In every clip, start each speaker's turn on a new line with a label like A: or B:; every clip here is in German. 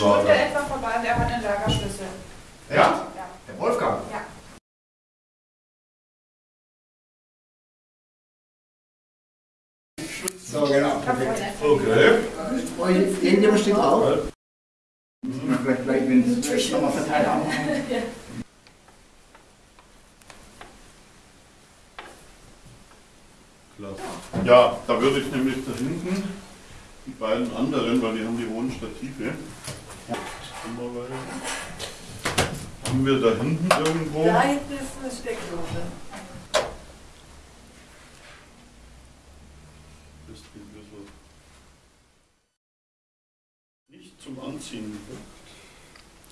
A: Stunde etwa vorbei und er hat einen Lagerschlüssel.
B: Ja?
A: Ja.
B: Der Wolfgang?
A: Ja.
B: So, genau.
C: Okay.
B: Irgendjemand steht drauf? Vielleicht, vielleicht, wenn es nochmal verteilt haben.
C: Klasse. Ja, da würde ich nämlich da hinten die beiden anderen, weil die haben die hohen Stative. Haben wir da hinten irgendwo?
D: Da hinten ist eine Steckdose.
C: Ist die ein bisschen nicht zum Anziehen.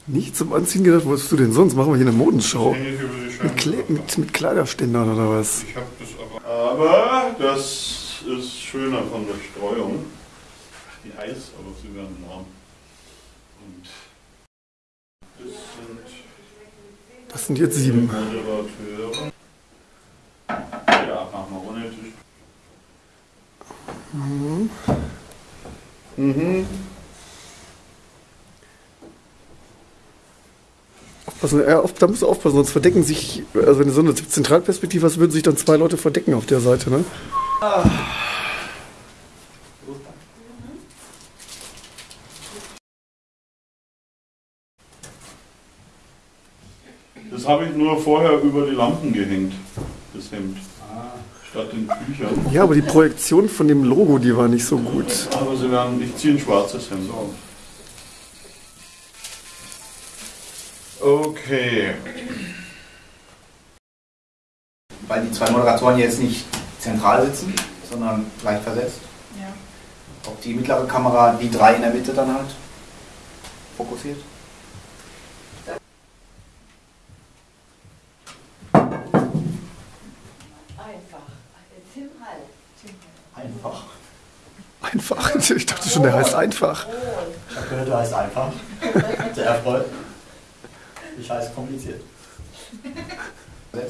E: Nicht zum Anziehen gedacht, wo bist du denn sonst? Machen wir hier eine Modenschau. Mit. Kle mit, mit Kleiderständern oder was?
C: Ich habe das aber. Aber das ist schöner von der Streuung. Die heiß, aber sie werden warm. Und das sind
E: Das sind jetzt sieben.
C: Moderateure. Ja, machen wir ohne Tisch.
E: Mhm.
C: Mhm.
E: Aufpassen, ja, da musst du aufpassen, sonst verdecken sich, also wenn du so eine Zentralperspektive hast, würden sich dann zwei Leute verdecken auf der Seite, ne?
C: Das habe ich nur vorher über die Lampen gehängt, das Hemd. Statt den Büchern.
E: Ja, aber die Projektion von dem Logo, die war nicht so gut.
C: Aber sie werden, ich ziehe ein schwarzes Hemd auf. Okay.
B: Weil die zwei Moderatoren jetzt nicht zentral sitzen, sondern leicht versetzt.
A: Ja.
B: Ob die mittlere Kamera die drei in der Mitte dann halt fokussiert?
D: Einfach. Tim Hall.
B: Einfach.
E: Einfach. Ich dachte schon, der heißt einfach.
F: Ich habe gehört, du heißt einfach. Sehr erfreut. Ich heiße kompliziert.
A: Ja.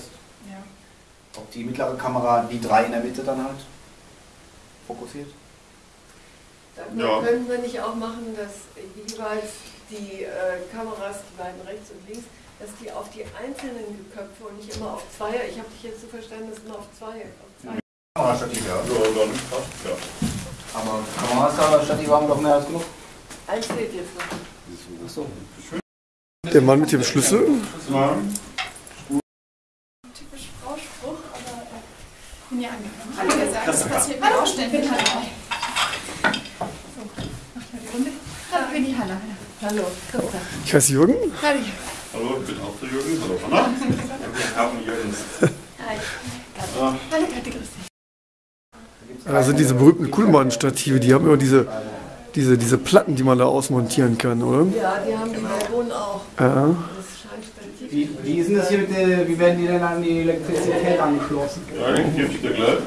B: Ob die mittlere Kamera die drei in der Mitte dann halt fokussiert?
D: Dann
C: Ja.
D: könnten wir nicht auch machen, dass jeweils die äh, Kameras, die beiden rechts und links, dass die auf die einzelnen Köpfe und nicht immer auf Zweier, ich habe dich jetzt so verstanden, dass immer auf Zweier, auf Zweier.
B: Ja.
C: Ja, dann passt ja.
B: Aber Kamerastativ haben wir doch mehr als genug.
D: Eins fehlt jetzt noch.
B: Achso.
E: Der Mann mit dem Schlüssel.
C: Ja.
A: Typisch Frauspruch, aber äh, bin ja angekommen. Hallo, ihr sagt, was passiert mit Ausständen? Hallo. So, macht mal die Runde. Hallo, ich bin die Hanna.
D: Hallo, Christa.
E: Ich heiße Jürgen.
A: Hallo.
C: Hallo, ich bin auch der Jürgen. Hallo, Hanna. Wir haben Jürgens.
D: Hi.
A: Hallo, Kathi, grüß dich.
E: Da sind diese berühmten Kuhlmann-Stative, die haben immer diese, diese, diese Platten, die man da ausmontieren kann, oder?
D: Ja, die haben die Balkonen auch.
E: Ja.
D: Das.
B: Wie, wie ist denn das hier mit der, wie werden die denn an die Elektrizität angeschlossen?
C: ja, den gebe ich dir gleich.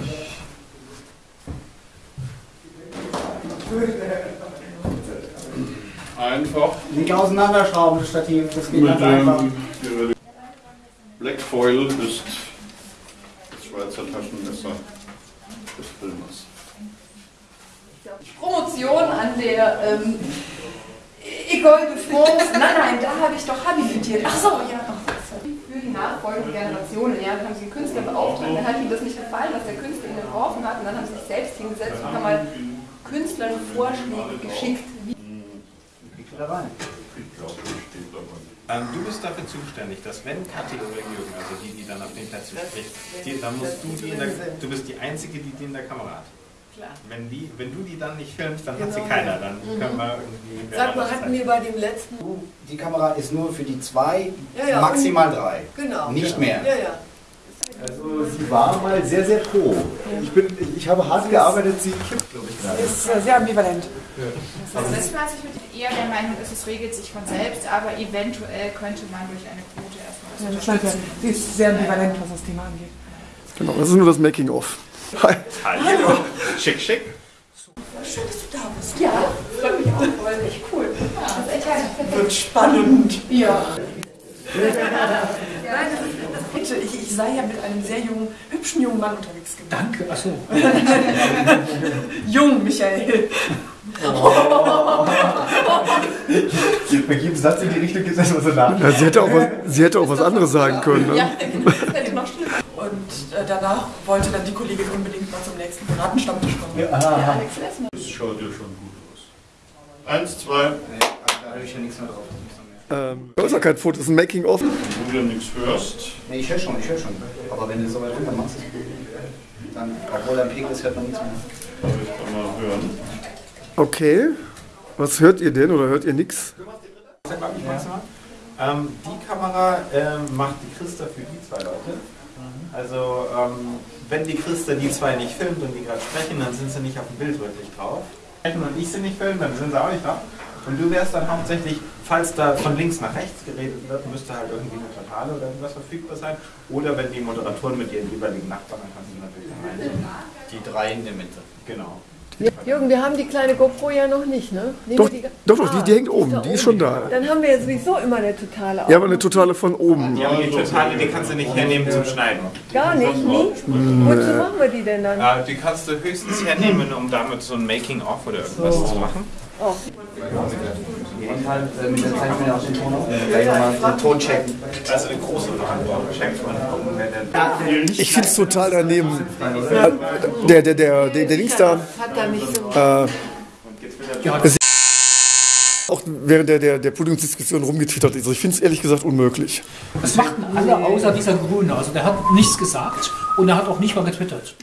C: Einfach
B: Nicht auseinanderschrauben, das Stativ, das geht
C: mit
B: ganz einfach.
C: Black Foil ist
G: der ähm, École de France. Nein, nein, da habe ich doch habilitiert. Ach so, ja. So. Für die nachfolgenden Generationen. Ja, dann haben sie einen Künstler beauftragt. Dann hat ihnen das nicht gefallen, was der Künstler ihnen entworfen hat. Und dann haben sie sich selbst hingesetzt und haben mal Künstlern Vorschläge geschickt. Wie
B: da rein?
C: Ich glaube, das steht dabei.
H: Ähm, du bist dafür zuständig, dass wenn Kathi oder Jürgen, also die, die dann auf den Plätzen spricht, die, dann musst du die in der, du bist die Einzige, die die in der Kamera hat.
D: Klar.
H: Wenn, die, wenn du die dann nicht filmst, dann hat sie
D: Genau.
H: keiner. Dann können wir irgendwie.
D: Sag mal, hatten wir bei dem letzten.
B: Die Kamera ist nur für die zwei,
D: Ja, ja,
B: maximal drei.
D: Genau.
B: Nicht
D: ja.
B: mehr.
D: Ja, ja.
F: Also sie war mal sehr, sehr pro. Ich, bin, ich habe hart gearbeitet, sie kippt, glaube ich, gerade.
G: ist äh, sehr ambivalent.
A: Also das war ich mit eher der Meinung, dass es regelt sich von selbst, aber eventuell könnte man durch eine Quote erstmal
G: Ja, das ja,
A: unterstützen.
G: sie ist sehr ambivalent, was das Thema angeht.
E: Genau, das ist nur das Making-of. Hi.
H: Hallo. Schick, schick.
D: Schön, dass du da bist.
G: Ja, freut mich auch voll. Echt cool. Das ist echt geil.
D: Wird spannend.
G: Ja. Ich, ich sei ja mit einem sehr jungen, hübschen jungen Mann unterwegs gewesen.
F: Danke, achso.
G: Jung, Michael.
F: Bei jedem Satz in die Richtung geht es erstmal so nach.
E: Ja, sie, hätte auch was, sie hätte auch was anderes sagen können. Ne?
G: Ja, das hätte noch schlimmer.
I: Und äh, danach wollte dann die Kollegin unbedingt mal zum nächsten Piratenstammtisch kommen.
G: Der Alex Lessner.
C: Das schaut ja schon gut aus. Eins, zwei,
B: Da habe ich ja nichts mehr drauf.
E: Ähm, da ist ja kein Foto, das ist ein Making-of.
C: wo du ja nichts hörst.
B: Nee, ich höre schon, ich höre schon. Aber wenn du so weit runter machst, dann, obwohl er am Pegel ist, hört man nichts mehr.
C: Darf ich da mal hören?
E: Okay. Was hört ihr denn oder hört ihr nichts?
H: Maximal. Ähm, die Kamera ähm, macht die Christa für die zwei Leute. Also ähm, wenn die Christa die zwei nicht filmt und die gerade sprechen, dann sind sie nicht auf dem Bild wirklich drauf. Sprechen Und ich sie nicht filmen, dann sind sie auch nicht drauf. Und du wärst dann hauptsächlich, falls da von links nach rechts geredet wird, müsste halt irgendwie eine Totale oder irgendwas verfügbar sein. Oder wenn die Moderatoren mit ihren jeweiligen Nachbarn, dann kannst du natürlich dann rein.
B: Die drei in der Mitte.
H: Genau.
D: Jürgen, wir haben die kleine GoPro ja noch nicht, ne? Nehmen
E: Doch,
D: wir die,
E: doch, doch, die,
D: Ah,
E: die hängt oben,
D: da
E: die ist schon da.
D: Dann haben wir ja sowieso immer eine totale
E: Ja, aber eine totale von oben.
H: Ja, aber die Totale, die kannst du nicht hernehmen zum Schneiden.
D: Gar nicht, nie? Wozu machen wir die denn dann?
H: Äh, die kannst du höchstens hernehmen, um damit so ein Making-of oder irgendwas zu machen.
D: Oh.
B: Halt äh, mit der Zeit wieder aus dem Ton auf. Gleich nochmal den Ton checken.
H: Also eine große Verantwortung. Der
E: Ich finde es total daneben. Der, der, der, der, der Dings da,
D: Hat da nicht so.
E: äh, auch während der, der, der Podiumsdiskussion rumgetwittert ist. Also ich finde es ehrlich gesagt unmöglich.
J: Das machten alle außer dieser Grüne. Also der hat nichts gesagt und er hat auch nicht mal getwittert.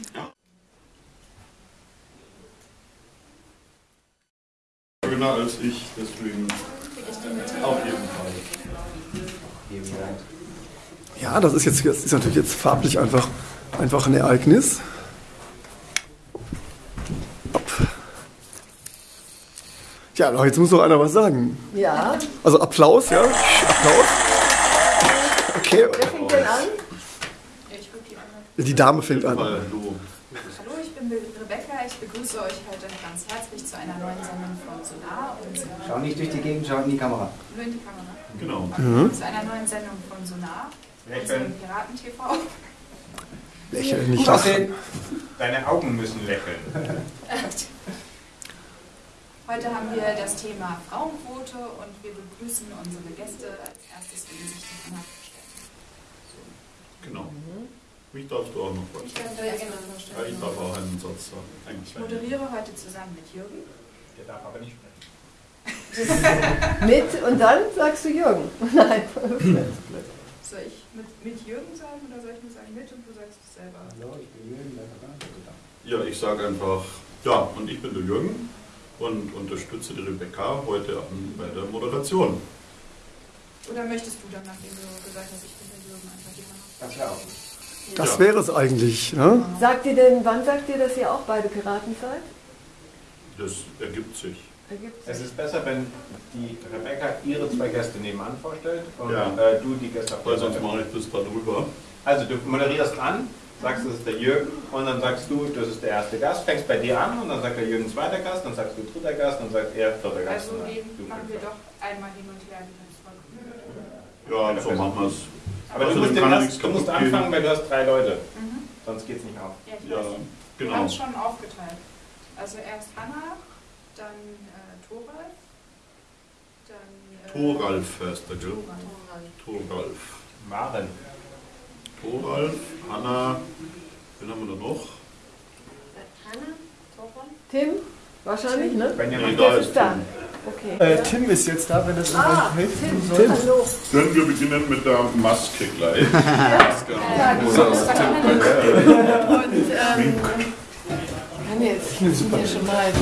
C: Jünger als ich, deswegen auf jeden Fall.
E: Ja, das ist jetzt das ist natürlich jetzt farblich einfach, einfach ein Ereignis. Tja, jetzt muss noch einer was sagen.
D: Ja,
E: Also Applaus, ja? Applaus. Okay,
D: wer fängt denn an?
A: Die anderen.
E: die Dame fängt an.
C: Weil du
A: Hallo, ich bin Rebecca. Ich begrüße euch heute ganz herzlich zu einer neuen Sendung von Sonar und
B: nicht durch die Gegend, schau in die Kamera.
A: nur in die Kamera.
C: Genau.
A: Zu einer neuen Sendung von Sonar,
H: Lächeln.
A: unserem Piraten-TV.
E: Lächeln, nicht lachen.
H: Deine Augen müssen lächeln.
A: Heute haben wir das Thema Frauenquote und wir begrüßen unsere Gäste. Als erstes will sich die Anna vorstellen.
C: Genau. Mich darfst du auch noch was.
A: Ich darf
C: Ja,
A: vorstellen.
C: ich darf auch einen Satz sagen. Eigentlich
A: Ich moderiere heute zusammen mit Jürgen.
H: Der darf aber nicht sprechen.
D: Mit und dann sagst du Jürgen. Nein.
A: Soll ich mit, mit Jürgen sagen oder soll ich nur sagen mit und du sagst es selber?
C: Ja, ich sage einfach, ja, und ich bin der Jürgen und unterstütze die Rebecca heute bei der Moderation.
A: Oder möchtest du dann, nachdem du gesagt hast, ich bin der Jürgen, einfach die Hand
B: Das wäre auch.
E: Das
C: Ja.
E: wäre es eigentlich. Ne?
D: Sagt ihr denn, wann sagt ihr, dass ihr auch beide Piraten seid?
C: Das ergibt sich.
H: Es ist besser, wenn die Rebecca ihre zwei Gäste nebenan vorstellt und
C: Ja.
H: äh, du die Gäste auf
C: Weil sonst mache ich das da drüber.
H: Also du moderierst an, sagst, das ist der Jürgen und dann sagst du, das ist der erste Gast, fängst bei dir an und dann sagt der Jürgen zweiter Gast, dann sagst du dritter Gast, dann sagt er vierter Gast.
A: Also
H: du
A: machen wir doch einmal hin und her wie beim Volk.
C: Ja, so machen wir es.
H: Aber du
C: Außerdem
H: musst,
C: nichts
H: du musst anfangen, weil du hast drei Leute.
A: Mhm.
H: Sonst geht's nicht auf.
A: Ja, ich
C: Ja,
A: weiß. Wir haben
C: genau.
A: es schon aufgeteilt. Also erst Hanna, dann äh, Thoralf, dann... Äh,
C: Thoralf heißt der, gell?
A: Thoralf.
C: Thoralf.
H: Maren.
C: Thoralf, Hanna, wen haben wir da noch?
A: Hanna, Thoralf.
D: Tim? Wahrscheinlich, ne?
H: Benjamin.
C: Nee, da
D: Der
C: ist
D: da.
C: Tim.
D: Okay.
E: Äh, Tim ist jetzt da, wenn das
D: Ah,
E: hilft.
D: Tim. Hallo.
C: Können wir beginnen mit der Maske gleich?
A: Ja, die
C: Oder-
A: ist verkleidet.
D: Und ähm, jetzt hier schon mal. Ne?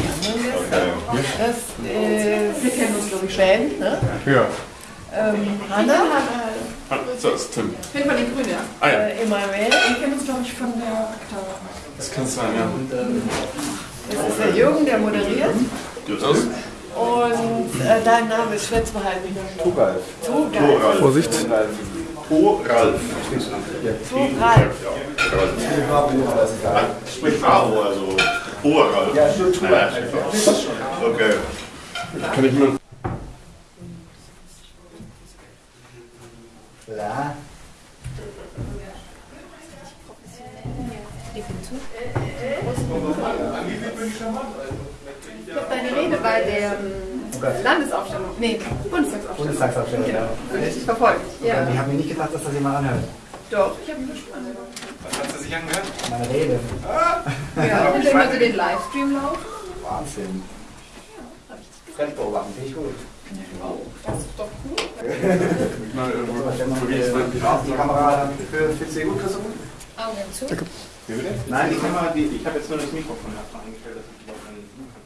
D: Das ist, wir kennen uns, glaube ich, Band, ne?
C: Ja.
D: Ähm, Hanna,
C: Das ist Tim.
A: Ich bin von den Grünen, ja.
C: Ah ja.
D: äh, Emanuel,
A: Wir kennen uns, glaube ich, von der Akta.
C: Das kann sein, ja.
D: das ist der Jürgen, der moderiert.
C: Das ist
D: Und äh, dein Name ist schwer zu behalten.
H: Tugalf.
D: Tugal.
C: Thoralf.
E: Vorsicht.
C: Thoralf.
D: Tugal.
C: Sprich Bravo, also Thoralf. Ja, stimmt. Okay.
B: Ja.
G: Ich habe deine Rede bei der ähm, Landesaufstellung, nee, Bundestagsaufstellung.
B: Bundestagsaufstellung, ja.
G: Genau, richtig verfolgt. Ja.
B: Ich habe mir nicht gedacht, dass das jemand anhört.
G: Doch, ich habe mir schon angehört.
H: Was hat sie sich angehört?
B: Meine Rede.
G: Ja, und wenn Sie den Livestream laufen?
B: Wahnsinn. Fremdbeobachten, finde ich gut.
G: Das ist doch cool.
B: Die Kamera für, für C gut, Christoph?
G: Augen zu.
H: Nein, die Kamera, die, ich habe jetzt nur das Mikrofon erstmal eingestellt, dass ich die auch dann suchen kann.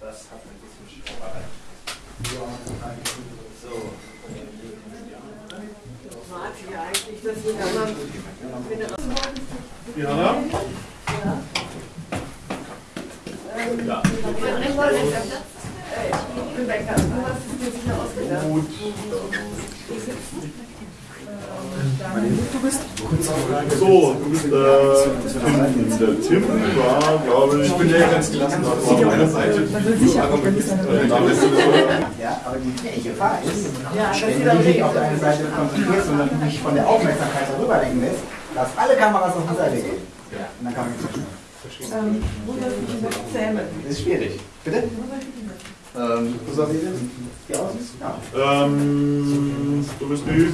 H: Das hat ein bisschen Schrauberei. So.
D: Ja eigentlich, dass die anderen.
C: Die Hanna?
D: Ja. Rebecca, du hast es dir sicher ausgedacht.
C: Gut.
B: Du bist
C: So, du bist der Tim. Der Tim war, glaube ich. Ich bin ja ganz gelassen auf meiner Seite.
B: Ja, aber die, Gefahr ist, wenn du dich nicht auf deine Seite konzentrierst, sondern du dich von der Aufmerksamkeit darüberlenken lässt, dass alle Kameras auf die Seite gehen. Und dann kann man nicht
D: Ähm, wo soll ich die noch zähmen?
B: Das ist schwierig. Bitte? Ähm, wo soll ich denn? Die aus? Ja.
C: Ähm, du bist die.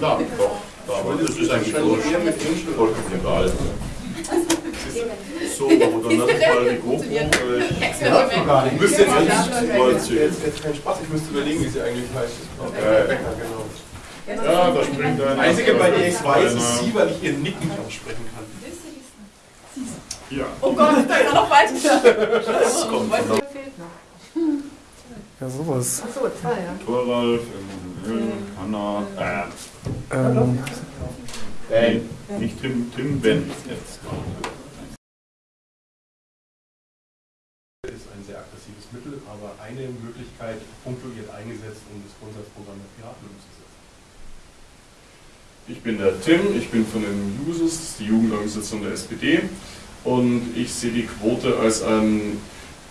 C: Ja, doch. Aber das ist eigentlich vollkommen egal. So, aber dann lass uns mal die GoPro. äh,
K: Ich müsste jetzt eigentlich mal jetzt, jetzt keinen Spaß, ich müsste überlegen, wie sie eigentlich heißt.
C: Äh,
K: Becker, genau.
C: Ja, da springt einer.
K: Das Einzige, bei der ich weiß, ist sie, weil ich ihren Nick nicht aussprechen kann.
C: Ja.
G: Oh Gott, da ist noch weiter.
K: Das kommt der
E: Ja, sowas.
D: Achso, ja.
C: Ähm, Hanna, äh,
E: Ähm.
C: Nicht Tim, Tim, Ben.
K: Ist ein sehr aggressives Mittel, aber eine Möglichkeit punktuiert eingesetzt, um das Grundsatzprogramm der Piraten umzusetzen.
C: Ich bin der Tim, ich bin von den Jusos, das ist die Jugendorganisation der SPD und ich sehe die Quote als ein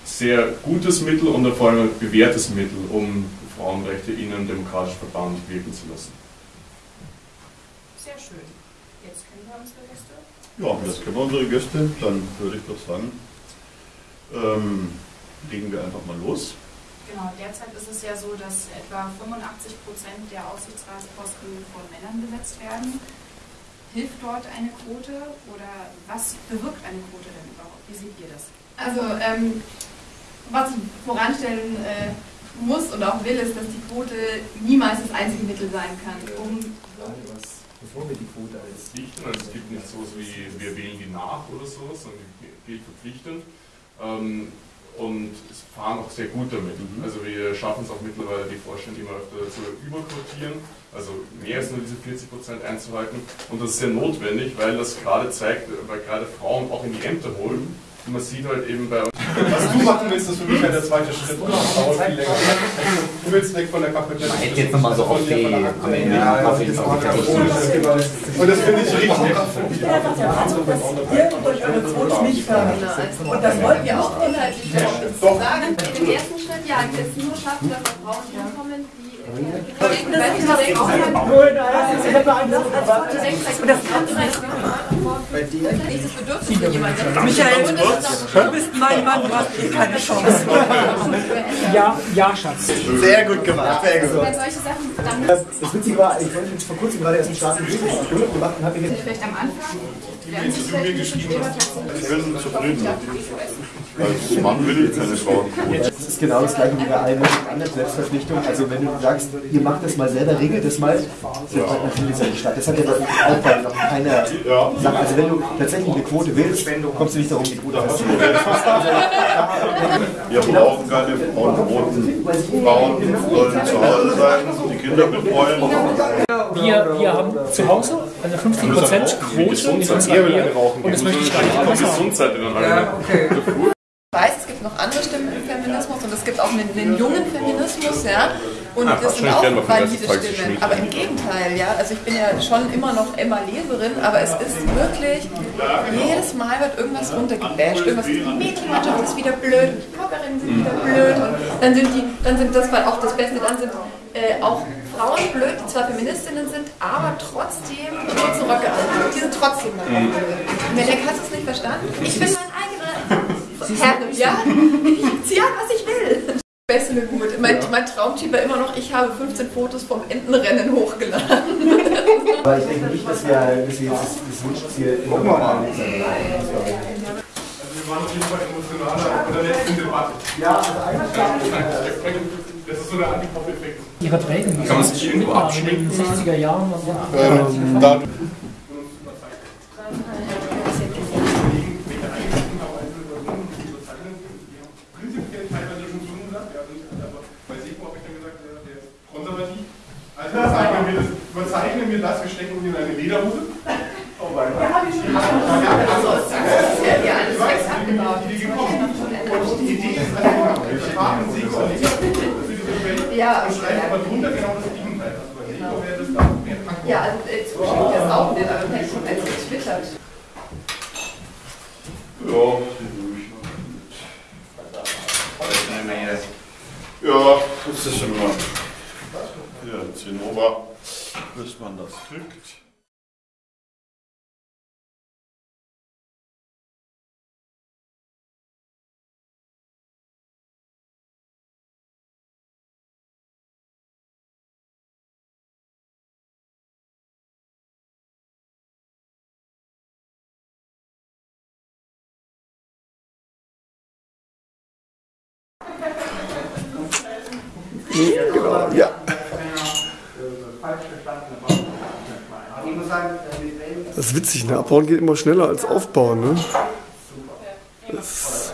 C: sehr gutes Mittel und vor allem ein bewährtes Mittel, um Frauenrechte in einem demokratischen Verband wirken zu lassen.
A: Sehr schön. Unsere Gäste.
C: Ja, das kennen wir unsere Gäste, dann würde ich doch sagen, ähm, legen wir einfach mal los.
A: Genau, derzeit ist es ja so, dass etwa 85 Prozent der Aufsichtsratsposten von Männern besetzt werden. Hilft dort eine Quote oder was bewirkt eine Quote denn überhaupt? Wie seht ihr das?
G: Also, ähm, was ich voranstellen äh, muss und auch will, ist, dass die Quote niemals das einzige Mittel sein kann, um
F: Bevor wir die Quote als
C: verpflichten. Also es gibt nicht so was wie wir wählen die nach oder sowas, sondern die gilt verpflichtend. Ähm, und es fahren auch sehr gut damit. Also wir schaffen es auch mittlerweile, die Vorstände immer öfter zu überquotieren, also mehr als nur diese 40 Prozent einzuhalten. Und das ist sehr notwendig, weil das gerade zeigt, weil gerade Frauen auch in die Ämter holen. Und man sieht halt eben bei uns.
K: Was du machen willst, ist für mich halt der zweite Schritt. Das dauert viel länger. Du willst weg von der Kaffeetelle.
B: Man hätte jetzt nochmal so auf die.
K: Und das finde ich richtig.
I: Ich bin einfach der Meinung, dass ihr durch eure Quote nicht fördert. Und das wollt ihr auch
G: inhaltlich sagen. Den ersten Schritt, ja, es nur schaffen, dass Frauen hinkommen, die
I: Michael, du bist mein Mann, du hast eh keine Chance.
J: Ja, ja, Schatz.
B: Sehr gut gemacht, sehr gut.
F: Das Witzige war, ich wollte vor kurzem gerade erst einen Start in Bildungsschule gemacht und habe mir jetzt
G: vielleicht am Anfang werden sich
C: du mir geschrieben hast, ich bin zufrieden. Als Mann will ich keine Frauenquote.
F: Das ist genau das gleiche wie bei allen anderen Selbstverpflichtungen. Also wenn du sagst, ihr macht das mal selber, regelt das mal, findet halt natürlich nicht statt. Das hat ja auch bei noch keiner gesagt. Also wenn du tatsächlich eine Quote willst, kommst du nicht darum, die Quote festzulegen.
C: Wir brauchen keine Frauenquoten. Frauen sollen zu Hause sein, die Kinder betreuen.
J: Wir, wir haben zu Hause eine 50% Quote in unserer Ehe und das möchte ich gar nicht haben.
C: Gesundheit in der
G: Ich weiß, es gibt noch andere Stimmen im Feminismus und es gibt auch einen, einen jungen Feminismus, ja. Und
C: Ah,
G: das sind auch valide Stimmen. Aber im Gegenteil, ja. Also ich bin ja schon immer noch Emma Leserin, aber es ist wirklich, jedes Mal wird irgendwas runtergebasht. Irgendwas, die Mädchenmannschaft ist wieder blöd, die Kockerinnen sind wieder blöd und dann sind die, dann sind das war auch das Beste, dann sind äh, auch Frauen blöd, die zwar Feministinnen sind, aber trotzdem kurze Röcke anhaben. Die sind trotzdem dabei.
K: Mhm.
G: Und wenn der hast du es nicht verstanden? Ich bin mein eigener Herr, ja? Ich ziehe an, was ich will. Beste gut. Mein, mein Traumtyp war immer noch, ich habe 15 Fotos vom Entenrennen hochgeladen.
B: Aber ich denke nicht, dass wir, dass wir jetzt das, das Wunschziel
F: wir mal.
K: Also wir waren auf jeden Fall emotionaler in der letzten Debatte.
F: Ja, also eigentlich
K: Das ist so der Antikopf-Effekt.
J: Ihre Prägen.
K: Kann man sich irgendwo
J: abschminken? In den 60er Jahren.
K: Ähm, da Also überzeichnen wir das, überzeichnen wir das, wir stecken ihn in eine Lederhose. Oh mein Gott. Ja, die also, das ist ja hier alles fest abgebaut. Die Idee gekommen. Und die Idee ist also, wir fahren Sego und Lego für diese Welt
G: Ja,
K: und schreiben aber drunter genau das Gegenteil. Also bei Sego wäre das da mehr Transport.
G: Ja, also äh, zustimmt das auch nicht, aber hätte schon als getwittert.
C: Ja, das ist mal. Ja, Zinnober, bis man das kriegt.
E: Genau, ja. Das ist witzig, ne? Abbauen geht immer schneller als aufbauen, ne? Das